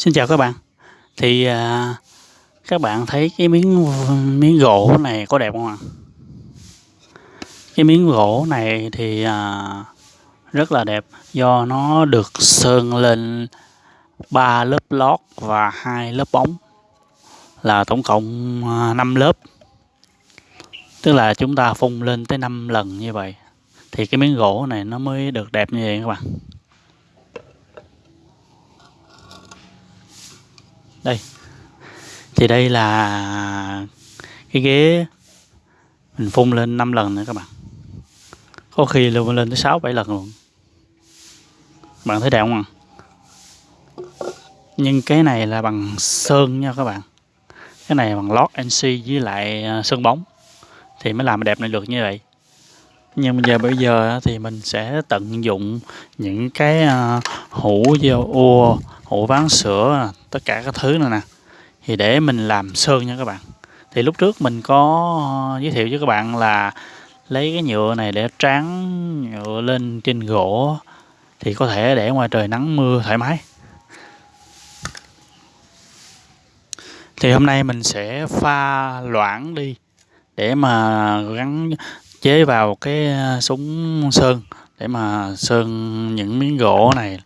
Xin chào các bạn. Thì à, các bạn thấy cái miếng miếng gỗ này có đẹp không ạ? Cái miếng gỗ này thì à, rất là đẹp do nó được sơn lên ba lớp lót và hai lớp bóng là tổng cộng à, 5 lớp. Tức là chúng ta phun lên tới 5 lần như vậy thì cái miếng gỗ này nó mới được đẹp như vậy các bạn. Đây. Thì đây là cái ghế mình phun lên 5 lần nữa các bạn. Có khi luôn lên tới 6 7 lần luôn. Bạn thấy đẹp không ạ? Nhưng cái này là bằng sơn nha các bạn. Cái này bằng lót NC với lại à, sơn bóng. Thì mới làm đẹp này được như vậy nhưng bây giờ bây giờ thì mình sẽ tận dụng những cái à, hũ dao ua, hũ ván sữa à, tất cả các thứ này nè. Thì để mình làm sơn nha các bạn. Thì lúc trước mình có à, giới thiệu với các bạn là lấy cái nhựa này để tráng nhựa lên trên gỗ, thì có thể để ngoài trời nắng mưa thoải mái. Thì hôm nay mình sẽ pha loãng đi để mà gắn chế vào cái ờ, súng sơn để mà sơn những miếng gỗ này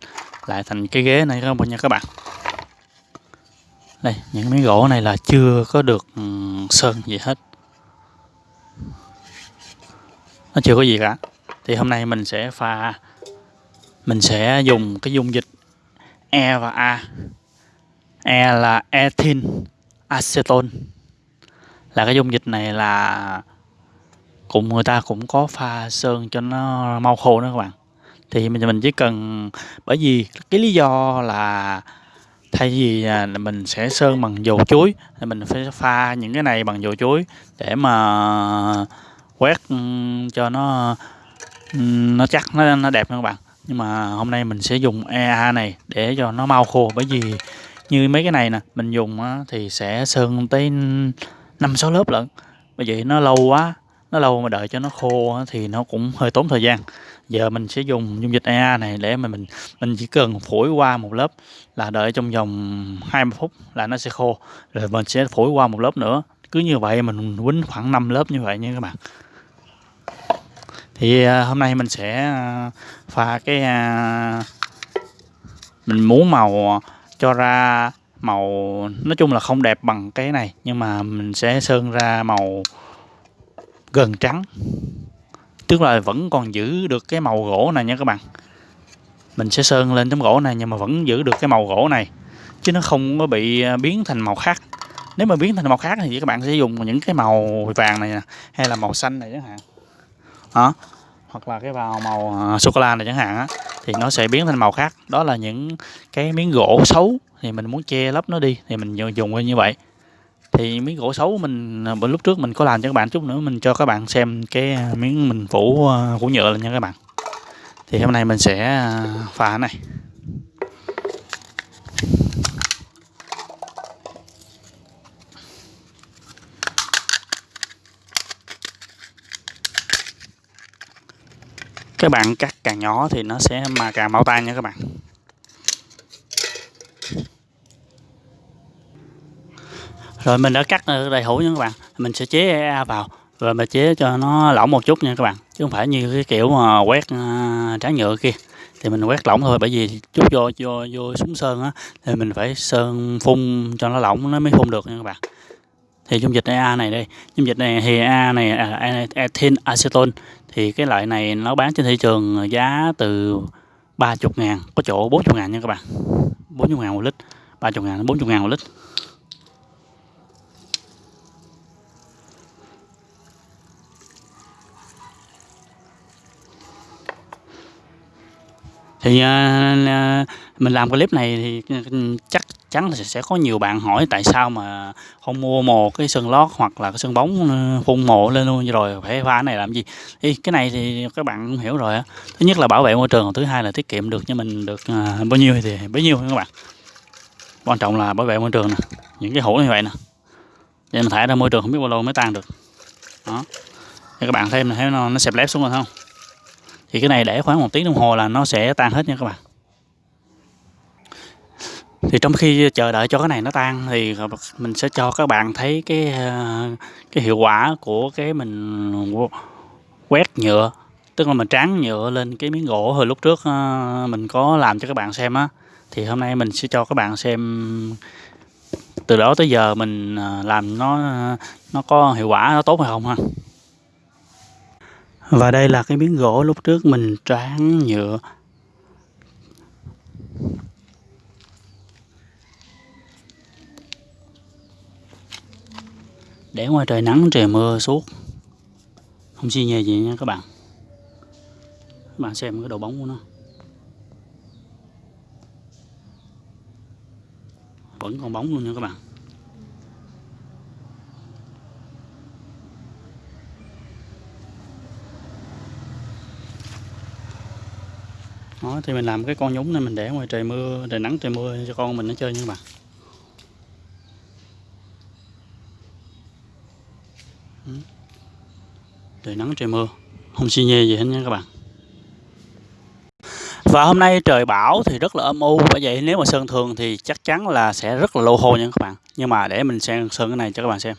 lại thành cái ghế này các bạn nha các bạn. Đây, những miếng gỗ này là chưa có được ừ, sơn gì hết. Nó chưa có gì cả. Thì hôm nay mình sẽ pha, mình sẽ dùng cái dung dịch E và A. E là ethyl acetone. Là cái dung dịch này là cũng người ta cũng có pha sơn cho nó mau khô nữa các bạn. Thì mình mình chỉ cần, bởi vì cái lý do là thay vì là mình sẽ sơn bằng dầu chuối, thì mình phải pha những cái này bằng dầu chuối để mà quét ừ, cho nó ừ, nó chắc, nó nó đẹp nha các bạn. Nhưng mà hôm nay mình sẽ dùng EA này để cho nó mau khô. Bởi vì như mấy cái này nè, mình dùng thì sẽ sơn tới năm sáu lớp lận. Bởi vậy nó lâu quá nó lâu mà đợi cho nó khô thì nó cũng hơi tốn thời gian. Giờ mình sẽ dùng dung dịch EA này để mà mình mình chỉ cần phổi qua một lớp là đợi trong vòng 20 phút là nó sẽ khô. Rồi mình sẽ phổi qua một lớp nữa. Cứ như vậy mình quýnh khoảng 5 lớp như vậy nha các bạn. Thì à, hôm nay mình sẽ à, pha cái à, mình muốn màu cho ra màu, nói chung là không đẹp bằng cái này, nhưng mà mình sẽ sơn ra màu gần trắng. Tức là vẫn còn giữ được cái màu gỗ này nha các bạn. Mình sẽ sơn lên tấm gỗ này nhưng mà vẫn giữ được cái màu gỗ này, chứ nó không có bị à, biến thành màu khác. Nếu mà biến thành màu khác thì các bạn sẽ dùng những cái màu vàng này nè, hay là màu xanh này chẳng hạn. Đó hoặc là cái vào màu à, sô cô la này chẳng hạn á, thì nó sẽ biến thành màu khác. Đó là những cái miếng gỗ xấu thì mình muốn che lấp nó đi, thì mình dùng như vậy thì miếng gỗ xấu mình à, bên lúc trước mình có làm cho các bạn chút nữa, mình cho các bạn xem cái à, miếng mình phủ à, phủ nhựa lên nha các bạn. Thì hôm nay mình sẽ phá pha này. Các bạn cắt càng nhỏ thì nó sẽ mà càng mau tan nha các bạn. Rồi mình đã cắt ờ, đầy hũ nha các bạn. Mình sẽ chế EA vào rồi mình chế cho nó lỏng một chút nha các bạn. Chứ không phải như cái kiểu mà quét ờ, tráng nhựa kia. Thì mình quét lỏng thôi bởi vì chút vô vô vô súng sơn á thì mình phải sơn phun cho nó lỏng nó mới phun được nha các bạn. Thì dung dịch EA này đây dung dịch này thì EA này à, ethyl acetone. Thì cái loại này nó bán trên thị trường giá từ 30 ngàn có chỗ 40 ngàn nha các bạn. 40 ngàn một lít. 30 ngàn 40 ngàn một lít. Thì uh, mình làm clip này thì chắc chắn là sẽ có nhiều bạn hỏi tại sao mà không mua một cái sân lót hoặc là cái sân bóng ừ, phun mộ lên luôn rồi phải pha này làm gì? Thì cái này thì các bạn cũng hiểu rồi á. Thứ nhất là bảo vệ môi trường thứ hai là tiết kiệm được cho mình được uh, bao nhiêu thì bấy nhiêu các bạn. Quan trọng là bảo vệ môi trường nè những cái hũ như vậy nè. Để mình thải ra môi trường không biết bao lâu mới tan được. Đó. Các bạn thêm thấy nó, nó xẹp lép xuống rồi không? Thì cái này để khoảng một tiếng đồng hồ là nó sẽ tan hết nha các bạn. Thì trong khi chờ đợi cho cái này nó tan thì mình sẽ cho các bạn thấy cái ờ, cái hiệu quả của cái mình quét nhựa, tức là mình tráng nhựa lên cái miếng gỗ hồi lúc trước ờ, mình có làm cho các bạn xem á. Thì hôm nay mình sẽ cho các bạn xem, từ đó tới giờ mình ờ, làm nó nó có hiệu quả, nó tốt hay không ha và đây là cái miếng gỗ lúc trước mình tráng nhựa. Để ngoài trời nắng, trời mưa suốt. Không xi nhê gì nha các bạn. Các bạn xem cái độ bóng của nó. Vẫn còn bóng luôn nha các bạn. Đó, thì mình làm cái con nhúng này, mình để ngoài trời mưa, trời nắng, trời mưa cho con mình nó chơi nha các bạn. Ừ. Trời nắng, trời mưa. Không xi nhê gì hết nha các bạn. Và hôm nay trời bão thì rất là âm u, bởi vậy nếu mà sơn thường thì chắc chắn là sẽ rất là lâu khô nha các bạn. Nhưng mà để mình xem sơn cái này cho các bạn xem.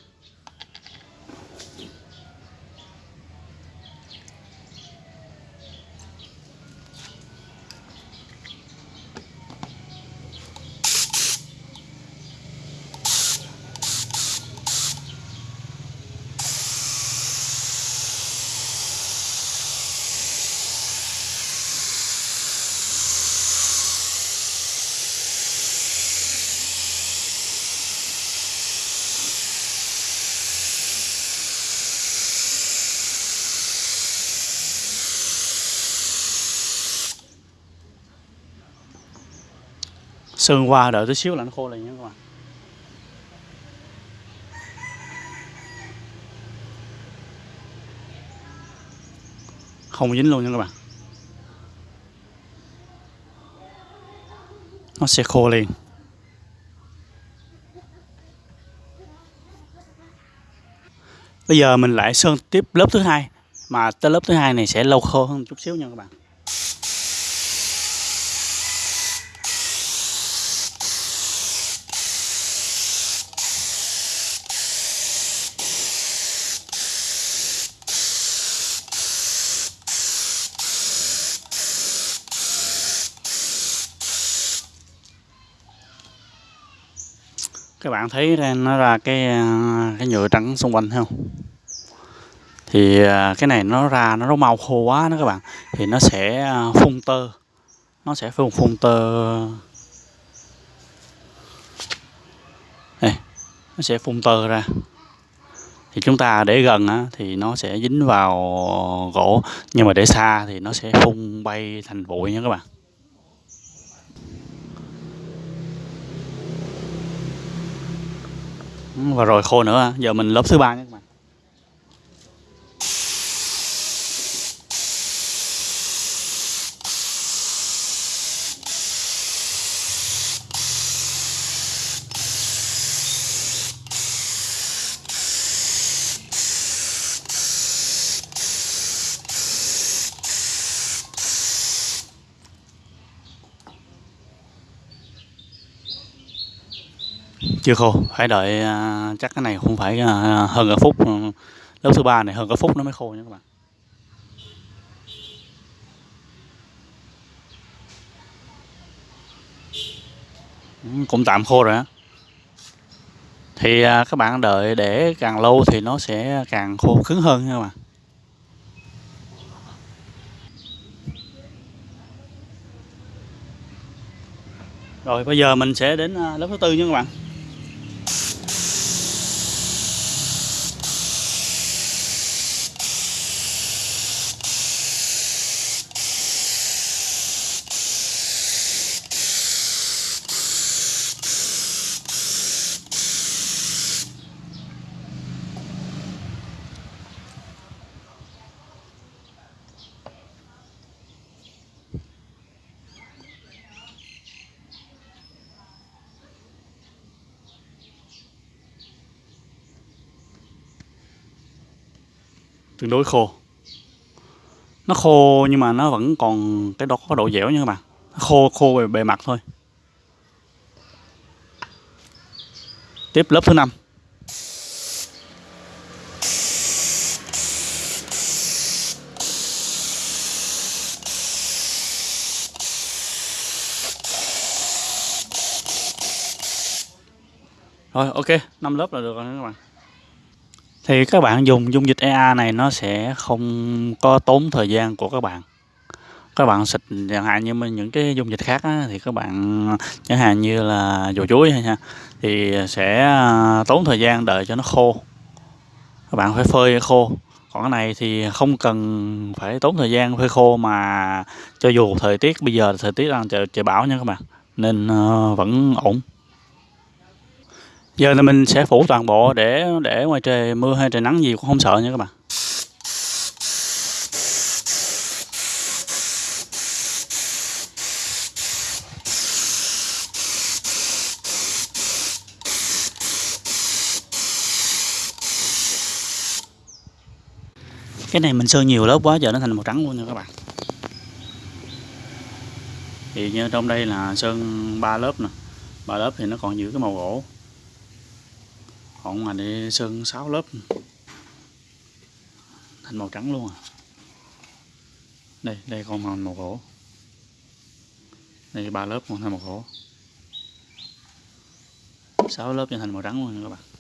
Sơn qua đợi tí xíu là nó khô lại nha các bạn. Không dính luôn nha các bạn. Nó sẽ khô liền. Bây giờ mình lại sơn tiếp lớp thứ hai, mà tới lớp thứ hai này sẽ lâu khô hơn chút xíu nha các bạn. Các bạn thấy nó ra cái à, cái nhựa trắng xung quanh thấy không? Thì à, cái này nó ra nó mau khô quá đó các bạn. Thì nó sẽ à, phun tơ. Nó sẽ phun phun tơ. Đây nó sẽ phun tơ ra. Thì chúng ta để gần á, thì nó sẽ dính vào gỗ. Nhưng mà để xa thì nó sẽ phun bay thành bụi nha các bạn. Và rồi khô nữa giờ mình lớp thứ ba nhé. Chưa khô phải đợi uh, chắc cái này không phải uh, hơn cả phút ừ, lớp thứ ba này hơn cả phút nó mới khô nha các bạn. Ừ, cũng tạm khô rồi á. Thì uh, các bạn đợi để càng lâu thì nó sẽ càng khô cứng hơn nha các bạn. Rồi bây giờ mình sẽ đến lớp thứ tư nha các bạn. Tương đối khô. Nó khô nhưng mà nó vẫn còn cái đó có độ dẻo nha các bạn. Khô khô về bề mặt thôi. Tiếp lớp thứ năm. Rồi ok, năm lớp là được rồi các bạn. Thì các bạn dùng dung dịch EA này nó sẽ không có tốn thời gian của các bạn. Các bạn xịt chẳng hạn như những cái dung dịch khác á, thì các bạn chẳng hạn như là dầu chuối hay nha thì sẽ à, tốn thời gian đợi cho nó khô. Các bạn phải phơi khô. Còn cái này thì không cần phải tốn thời gian phơi khô mà cho dù thời tiết bây giờ thời tiết đang trời, trời bão nha các bạn nên uh, vẫn ổn giờ là mình sẽ phủ toàn bộ để để ngoài trời mưa hay trời nắng gì cũng không sợ nha các bạn. Cái này mình sơn nhiều lớp quá, giờ nó thành màu trắng luôn nha các bạn. Thì như trong đây là sơn ba lớp nè. Ba lớp thì nó còn giữ cái màu gỗ còn ngoài này sơn 6 lớp. Thành màu trắng luôn à. Đây đây con màu màu gỗ đây ba lớp còn thành màu gỗ 6 lớp cho thành màu trắng luôn các bạn.